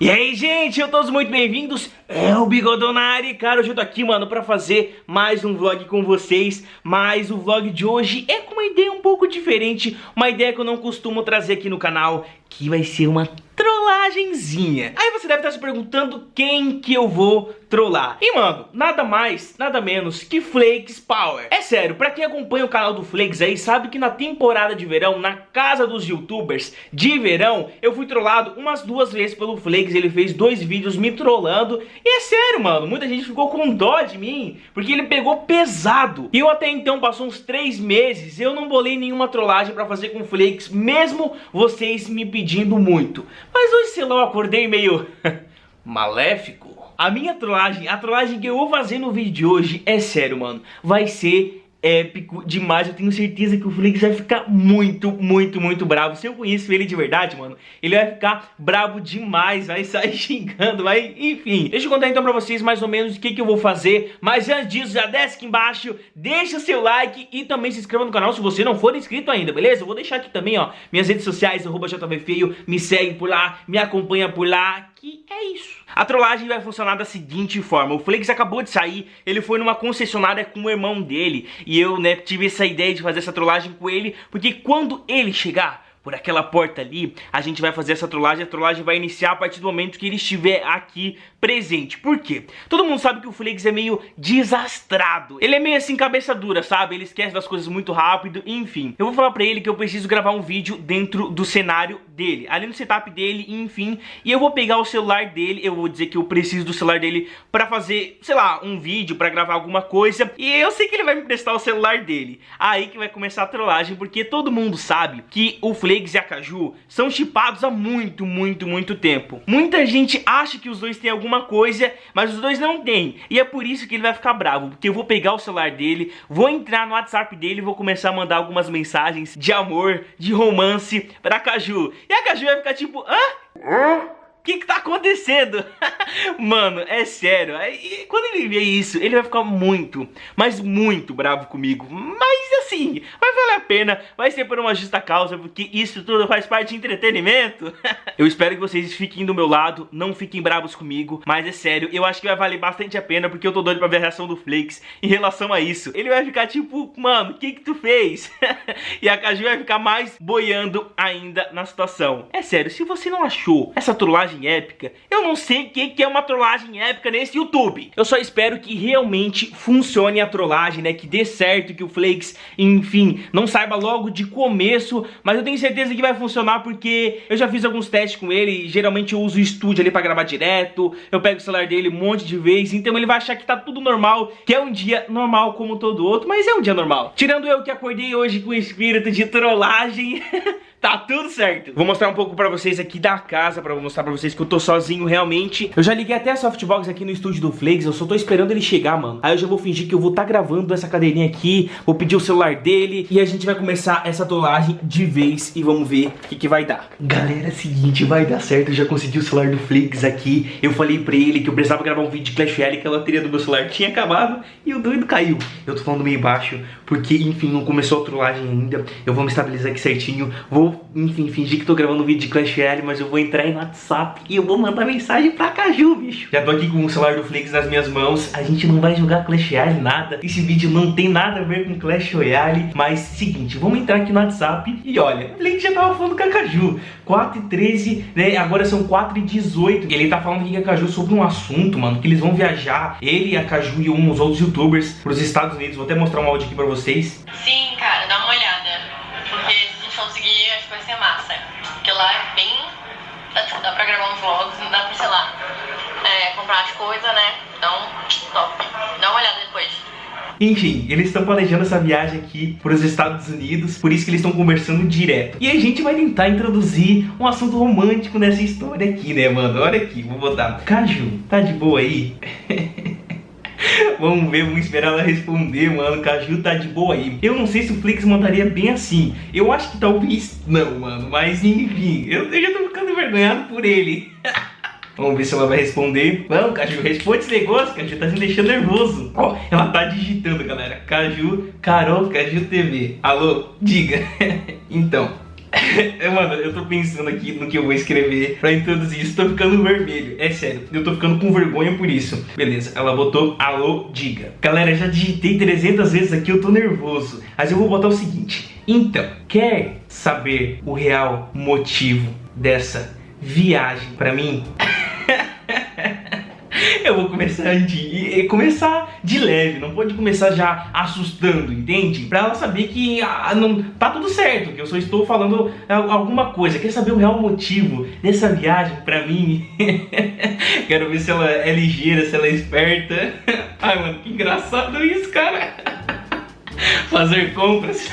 E aí, gente, eu todos muito bem-vindos, é o Bigodonari, cara, hoje eu tô aqui, mano, pra fazer mais um vlog com vocês, mas o vlog de hoje. É com uma ideia um pouco diferente, uma ideia que eu não costumo trazer aqui no canal, que vai ser uma trollagenzinha. Aí você deve estar se perguntando quem que eu vou trollar. E mano, nada mais, nada menos que Flakes Power. É sério, pra quem acompanha o canal do Flakes aí, sabe que na temporada de verão, na casa dos youtubers de verão, eu fui trollado umas duas vezes pelo Flakes, ele fez dois vídeos me trollando. E é sério, mano, muita gente ficou com dó de mim, porque ele pegou pesado. E eu até então, passou uns três meses, eu não bolei nenhuma trollagem pra fazer com Flakes, mesmo vocês me pedindo muito. Mas hoje, sei lá, eu acordei meio maléfico. A minha trollagem, a trollagem que eu vou fazer no vídeo de hoje, é sério, mano, vai ser épico demais. Eu tenho certeza que o Flix vai ficar muito, muito, muito bravo. Se eu conheço ele de verdade, mano, ele vai ficar bravo demais, vai sair xingando, vai... Enfim, deixa eu contar então pra vocês mais ou menos o que, que eu vou fazer. Mas antes disso, já desce aqui embaixo, deixa seu like e também se inscreva no canal se você não for inscrito ainda, beleza? Eu vou deixar aqui também, ó, minhas redes sociais, arroba JVFeio, me segue por lá, me acompanha por lá, que é isso. A trollagem vai funcionar da seguinte forma, o Flakes acabou de sair, ele foi numa concessionária com o irmão dele, e eu, né, tive essa ideia de fazer essa trollagem com ele, porque quando ele chegar, por aquela porta ali, a gente vai fazer essa trollagem, a trollagem vai iniciar a partir do momento que ele estiver aqui presente. Por quê? Todo mundo sabe que o Flakes é meio desastrado. Ele é meio assim cabeça dura, sabe? Ele esquece das coisas muito rápido, enfim. Eu vou falar pra ele que eu preciso gravar um vídeo dentro do cenário dele, ali no setup dele, enfim. E eu vou pegar o celular dele, eu vou dizer que eu preciso do celular dele pra fazer, sei lá, um vídeo, pra gravar alguma coisa. E eu sei que ele vai me prestar o celular dele. Aí que vai começar a trollagem, porque todo mundo sabe que o Flakes Flakes e a Caju são chipados há muito, muito, muito tempo. Muita gente acha que os dois têm alguma coisa, mas os dois não têm. E é por isso que ele vai ficar bravo, porque eu vou pegar o celular dele, vou entrar no WhatsApp dele e vou começar a mandar algumas mensagens de amor, de romance pra Caju. E a Caju vai ficar tipo, hã? Hã? O que que tá acontecendo? Mano, é sério. quando ele ver isso, ele vai ficar muito, mas muito bravo comigo. Mas assim, vai valer a pena. Vai ser por uma justa causa, porque isso tudo faz parte de entretenimento. eu espero que vocês fiquem do meu lado, não fiquem bravos comigo. Mas é sério, eu acho que vai valer bastante a pena, porque eu tô doido pra ver a reação do Flakes em relação a isso. Ele vai ficar tipo, mano, o que que tu fez? e a Kaju vai ficar mais boiando ainda na situação. É sério, se você não achou essa trollagem trollagem épica. Eu não sei o que, é uma trollagem épica nesse YouTube. Eu só espero que realmente funcione a trollagem, né? Que dê certo, que o Flakes, enfim, não saiba logo de começo. Mas eu tenho certeza que vai funcionar porque eu já fiz alguns testes com ele. Geralmente eu uso o estúdio ali pra gravar direto. Eu pego o celular dele um monte de vezes. Então ele vai achar que tá tudo normal, que é um dia normal como todo outro. Mas é um dia normal. Tirando eu que acordei hoje com espírito de trollagem... Tá tudo certo. Vou mostrar um pouco pra vocês aqui da casa, pra mostrar pra vocês que eu tô sozinho realmente. Eu já liguei até a softbox aqui no estúdio do Flakes, eu só tô esperando ele chegar, mano. Aí eu já vou fingir que eu vou tá gravando essa cadeirinha aqui, vou pedir o celular dele e a gente vai começar essa tolagem de vez e vamos ver o que, que vai dar. Galera, é seguinte, vai dar certo, eu já consegui o celular do Flakes aqui. Eu falei pra ele que eu precisava gravar um vídeo de Clash Royale, que a loteria do meu celular tinha acabado e o doido caiu. Eu tô falando meio baixo, porque, enfim, não começou a trollagem ainda. Eu vou me estabilizar aqui certinho, vou, enfim, fingir que tô gravando um vídeo de Clash Royale, mas eu vou entrar em WhatsApp e eu vou mandar mensagem pra Caju, bicho. Já tô aqui com o celular do Flix nas minhas mãos, a gente não vai jogar Clash Royale nada. Esse vídeo não tem nada a ver com Clash Royale, mas seguinte, vamos entrar aqui no WhatsApp e olha, o Flix já tava falando com a Caju. 4 e 13, né, agora são 4 e 18. Ele tá falando aqui com a Caju sobre um assunto, mano, que eles vão viajar, ele, a Caju e uns outros youtubers pros Estados Unidos. Vou até mostrar um áudio aqui pra vocês. Sim, cara, tipo, dá pra gravar uns vlogs, não dá pra, sei lá, é, comprar as coisas, né? Então, top. Dá uma olhada depois. Enfim, eles estão planejando essa viagem aqui para os Estados Unidos, por isso que eles estão conversando direto. E a gente vai tentar introduzir um assunto romântico nessa história aqui, né, mano? Olha aqui, vou botar. Caju, tá de boa aí? Vamos ver, vamos esperar ela responder, mano. Caju tá de boa aí. Eu não sei se o Flix mandaria bem assim. Eu acho que talvez não, mano. Mas enfim, eu, eu já tô ficando envergonhado por ele. Vamos ver se ela vai responder. Vamos, Caju, responde esse negócio, Caju tá me deixando nervoso. Ó, ela tá digitando, galera. Caju, Carol, Caju TV. Alô, diga. então, Mano, eu tô pensando aqui no que eu vou escrever pra introduzir isso. Tô ficando vermelho. É sério, eu tô ficando com vergonha por isso. Beleza, ela botou alô, diga. Galera, já digitei 300 vezes aqui, eu tô nervoso. Mas eu vou botar o seguinte. Então, quer saber o real motivo dessa viagem pra mim? Eu vou começar de começar de leve, não pode começar já assustando, entende? Pra ela saber que ah, não tá tudo certo, que eu só estou falando alguma coisa. Quer saber o real motivo dessa viagem pra mim? Quero ver se ela é ligeira, se ela é esperta. Ai, mano, que engraçado isso, cara. Fazer compras.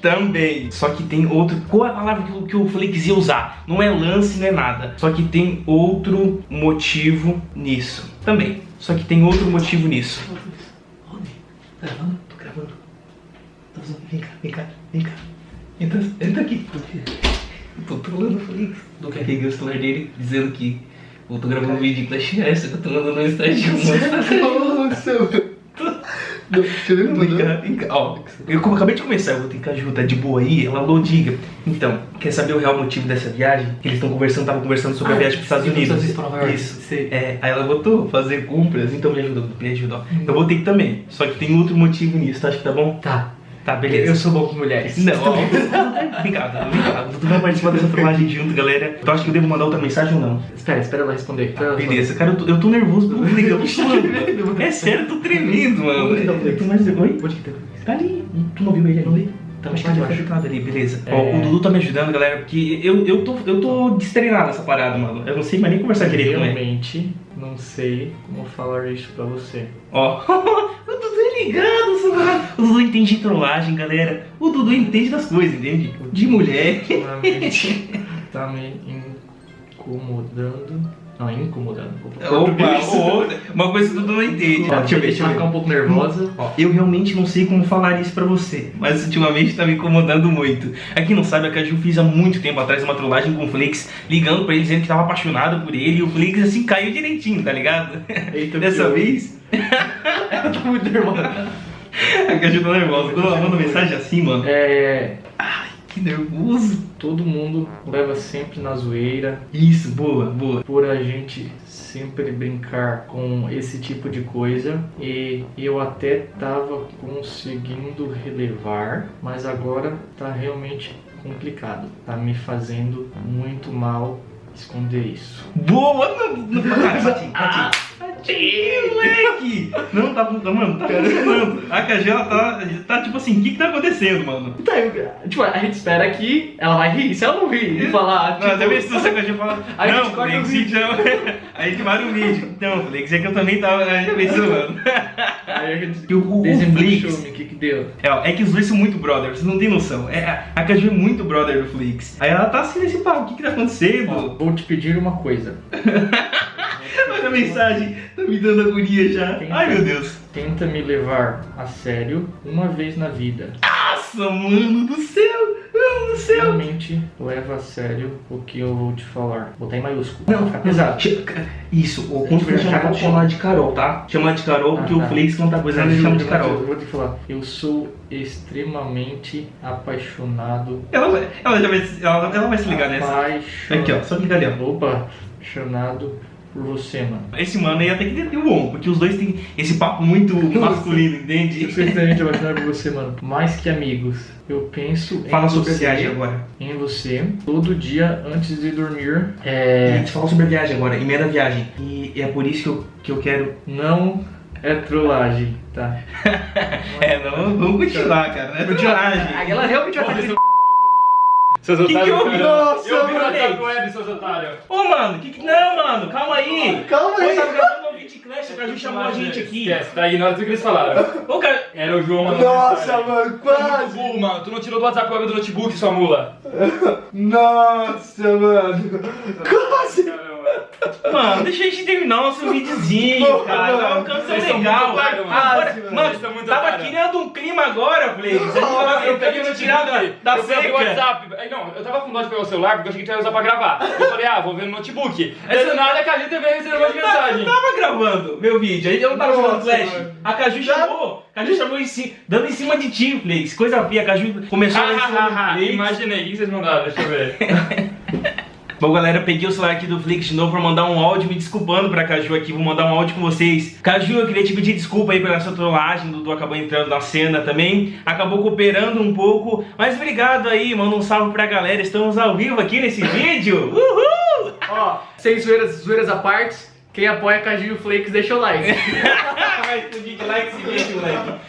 Também. Só que tem outro. Qual é a palavra que, que o Flix ia usar? Não é lance, não é nada. Só que tem outro motivo nisso. Também. Só que tem outro motivo nisso. Onde? Tá gravando? Tô gravando. Tô Vem cá, vem cá, vem cá. Entra, entra aqui. Tô trolando o Flix. Do que peguei o celular dele dizendo que eu tô gravando um vídeo em Clash S, que eu tô mandando no estágio. Nossa, não, eu ver vem cá, Ó, eu acabei de começar, eu vou ter que ajudar de boa aí, ela falou, diga. Então, quer saber o real motivo dessa viagem? Que eles estão conversando, estavam conversando sobre ah, a viagem para os Estados Unidos. Isso. Sim. É, aí ela botou fazer compras, então me ajuda, me ajuda. Hum. Eu botei também, só que tem outro motivo nisso, tá? Acho que tá bom? Tá. Tá, beleza. Eu sou bom com mulheres. Não, ó. Obrigado, obrigado. Tu vai participar dessa trollagem junto, galera. Tu acha que eu devo mandar outra mensagem ou não? Espera, espera ela responder. Tá, beleza, cara, eu tô, eu tô nervoso. Eu tô suando. É sério, eu tô tremendo, mano. Eu tô mais... Oi? Onde que tá? Tá ali. Tu não viu ele ali? Tá mais tarde, ali, beleza. É... Ó, o Dudu tá me ajudando, galera, porque eu, eu, tô, eu tô destreinado nessa parada, mano. Eu não sei mais nem conversar direito ele. Realmente, não sei como falar isso pra você. Ó, Dudu é ligado. O Dudu entende de trollagem, galera. O Dudu entende das coisas, entende? De mulher. tá me incomodando não, incomodando. Opa, uma coisa que tu não entende. Ó, deixa eu ver, deixa eu ficar um pouco nervosa. Ó, eu realmente não sei como falar isso pra você, mas ultimamente tá me incomodando muito. Aqui não sabe, a Caju fez há muito tempo atrás uma trollagem com o Flix, ligando pra ele dizendo que tava apaixonado por ele, e o Flix assim caiu direitinho, tá ligado? Eita, Dessa vez. Ela tá muito nervosa. A Caju tá nervosa. Quando ela manda mensagem assim, mano. É. Ai, que nervoso. Todo mundo leva sempre na zoeira. Isso, boa, boa. Por a gente sempre brincar com esse tipo de coisa e eu até tava conseguindo relevar, mas agora tá realmente complicado. Tá me fazendo muito mal esconder isso. Boa! Não, não, não, Moleque! Não, tá, mano, tá funcionando. A KG, ela tá, tá tipo assim, o que que tá acontecendo, mano? Tá, eu, tipo, a gente espera que ela vai rir. Se ela não rir e falar, tipo... Não, ser se a KG fala, aí não, corta o vídeo. Não, aí a gente para o vídeo. Então, falei que eu também tava já pensando, mano. Aí a gente o, o Flix, o que que deu? É, é que os dois são muito brother, vocês não tem noção. É, a KG é muito brother do Flix. Aí ela tá assim nesse papo, o que que tá acontecendo? Ó, vou te pedir uma coisa. Olha a mensagem, tá me dando agonia já. Tenta, Ai meu Deus. Tenta me levar a sério uma vez na vida. Nossa, mano do céu! Mano do céu! Realmente leva a sério o que eu vou te falar. Botar em maiúsculo. Não, ficar pesado. Isso, o ponto que chamar, chamar de Carol, tá? Chamar de Carol, ah, porque tá. o Flix conta coisa, a gente chama de Carol. Eu vou te falar, eu sou extremamente apaixonado. Ela, ela já vai, ela, ela vai se ligar nessa. Aqui, ó, só clicar ali, ó. Opa, apaixonado por você, mano. Esse mano aí até que ter o ombro, porque os dois têm esse papo muito masculino, entende? Eu sei extremamente apaixonado por você, mano. Mais que amigos. Eu penso Fala em sobre você, a viagem agora. Em você, todo dia antes de dormir. É... A gente fala sobre a viagem agora, em meia da viagem. E é por isso que eu, que eu quero. Não é trollagem, tá? é, não, vamos continuar, cara. Não é trollagem. Ela realmente vai estar seus que que houve? Nossa, eu vi no WhatsApp ele, seus otários. Ô, mano, que que... Não, mano, calma aí. Calma aí. Eu tava gravando um vídeo Clash, a gente chamou a gente aqui. Esquece, tá ignorando tudo que eles falaram. Ô, cara... Era o João mandando Nossa, mano, quase. burro, mano. Tu não tirou do WhatsApp o do notebook, sua mula. Nossa, mano. Quase. Mano, deixa a gente terminar o nosso videozinho, cara. Tava uma canção legal. Mano. Agora, mano, mano tava criando um clima agora, Blaze. Eu peguei tirar da, da eu seca. WhatsApp. Não, eu tava com dó de pegar o celular porque eu achei que tu ia usar pra gravar. Eu falei, ah, vou ver no notebook. Aí do nada a Caju veio receber uma mensagem. Eu tava gravando meu vídeo, aí eu não tava jogando Flash. A Caju chamou. Caju chamou em cima, dando em cima de ti, Flakes. Coisa feia, Caju começou a em cima do Flakes. Imaginei, o que vocês mandaram? Deixa eu ver. Bom, galera, peguei o celular aqui do Flix de novo pra mandar um áudio me desculpando pra Caju aqui. Vou mandar um áudio com vocês. Caju, eu queria te pedir desculpa aí pela sua trollagem. Dudu acabou entrando na cena também. Acabou cooperando um pouco. Mas obrigado aí, manda um salve pra galera. Estamos ao vivo aqui nesse vídeo. Uhul! Ó, sem zoeiras, zoeiras à parte, quem apoia Caju Flakes deixa o like. Like esse vídeo.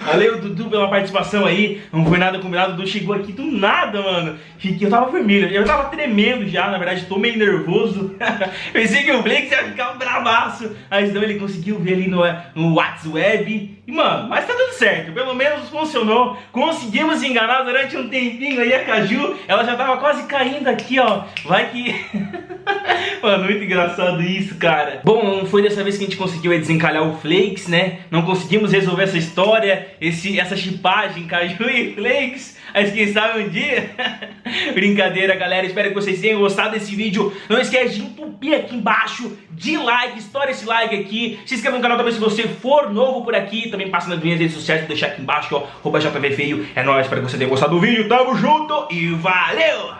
Valeu, Dudu, pela participação aí. Não foi nada combinado. O Dudu chegou aqui do nada, mano. Fiquei, eu tava vermelho. Eu tava tremendo já, na verdade, tô meio nervoso. Pensei que o Blake ia ficar um bravaço. Mas não, ele conseguiu ver ali no, no WhatsApp. E, mano, mas tá tudo certo. Pelo menos funcionou. Conseguimos enganar durante um tempinho aí a Caju. Ela já tava quase caindo aqui, ó. Vai que... Mano, muito engraçado isso, cara. Bom, não foi dessa vez que a gente conseguiu desencalhar o Flakes, né? Não conseguimos resolver essa história, esse, essa chipagem, Caju e Flakes. Mas quem sabe um dia? Brincadeira, galera. Espero que vocês tenham gostado desse vídeo. Não esquece de entupir aqui embaixo de like. Estoura esse like aqui. Se inscreva no canal também se você for novo por aqui. Também passa nas minhas redes sociais. Vou deixar aqui embaixo, ó. JPV Feio. É nóis. Espero que você tenha gostado do vídeo. Tamo junto e valeu!